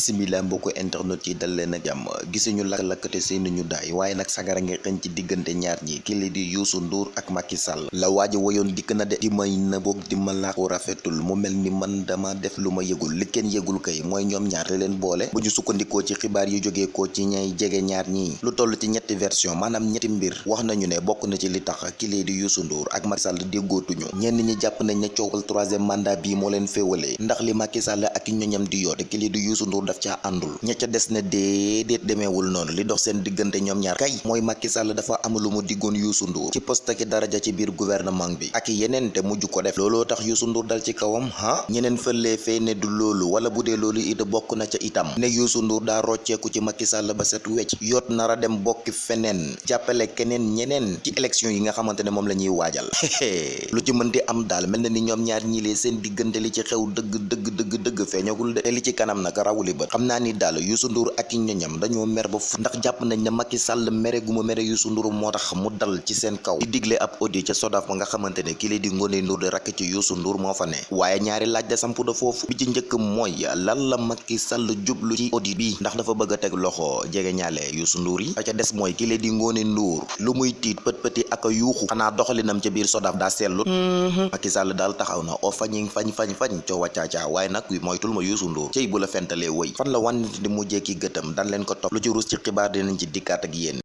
bisimila mbokku internet yi dal leen ak jàmm. Gisuñu lakk-lakkate seeni ñu daay waaye nag sagara nga xëñ ci diggante ñaar ñi ki li di Youssou Ndour ak Macky Sall. La woyoon dikk na de di may na boog di ma rafetul. Mu mel ni man dama def lu ma yëgul. Li kenn yëgul kay mooy ñoom ñaar leen boole. Bu ñu sukkandikoo ci xibaar yu jógee ko ci ñay jege ñaar ñii lu toll ci ñetti version maanaam ñetti mbir wax nañu ne bokk na ci li tax ki li di Youssou Ndour ak Macky Sall déggootuñu. Ñenn ñi jàpp nañ ne coowal troisième mandat bii moo leen féewalee ndax li Macky Sall ak ñoñam di yoo te ki li di Youssou Ndour daf caa àndul ña ca des ne déedéet demeewul noonu. Li dox seen diggante ñoom ñaar kay mooy Macky Sall dafa am lu mu diggoon Youssou Ndour ci poste ki daraja ci biir gouvernement bi ak yeneen te mujj ko def. Looloo tax Youssou Ndour dal ci kawam ha? Ñeneen fëlee fee ne du loolu wala bu dee loolu it bokk na ca itam. Ne Youssou Ndour daa rocceeku ci Macky Sall ba set wecc. Yoot nara dem bokki feneen jàppale keneen ñeneen ci élection yi nga xamante ne moom la ñuy waajal. Lu ci mën am daal mel na ni ñaar ñi lee seen diggante li ci xew dëgg dëgg dëgg dëgg feeñagul de. Li ci kanam nag rawuli bët xam naa ni daal Youssou Ndour ak ñoñam dañoo mer ba fu ndax jàpp nañ ne Macky Sall mere gu mu mere Youssou Ndour moo tax mu dal ci seen kaw di digle ab audio ca Sodaaf ba nga xamante ne kii di Ngoné Ndour di rakk ci Youssou Ndour moo fa ne waaye ñaari laaj da sampu da foofu bi ci njëkk mooy lan la Macky Sall jublu ci audio bi ndax dafa bëgg a teg loxo jege ñaale Youssou Ndour yi ca des mooy kii di Ngoné Ndour lu muy tiit pët pëti ak yuuxu xanaa doxalinam ca biir Sodaaf daa sellut Macky Sall daal taxaw na o fañi fañ fañ fañ coowa caacaa waaye nag moytul ma Youssou Ndour cey bu la fentalee woy fan la wànnit di mujjee ki gëtam dan leen ko topp. Lu ci ruus ci xibaar dinañ ci dikkaat ak yéen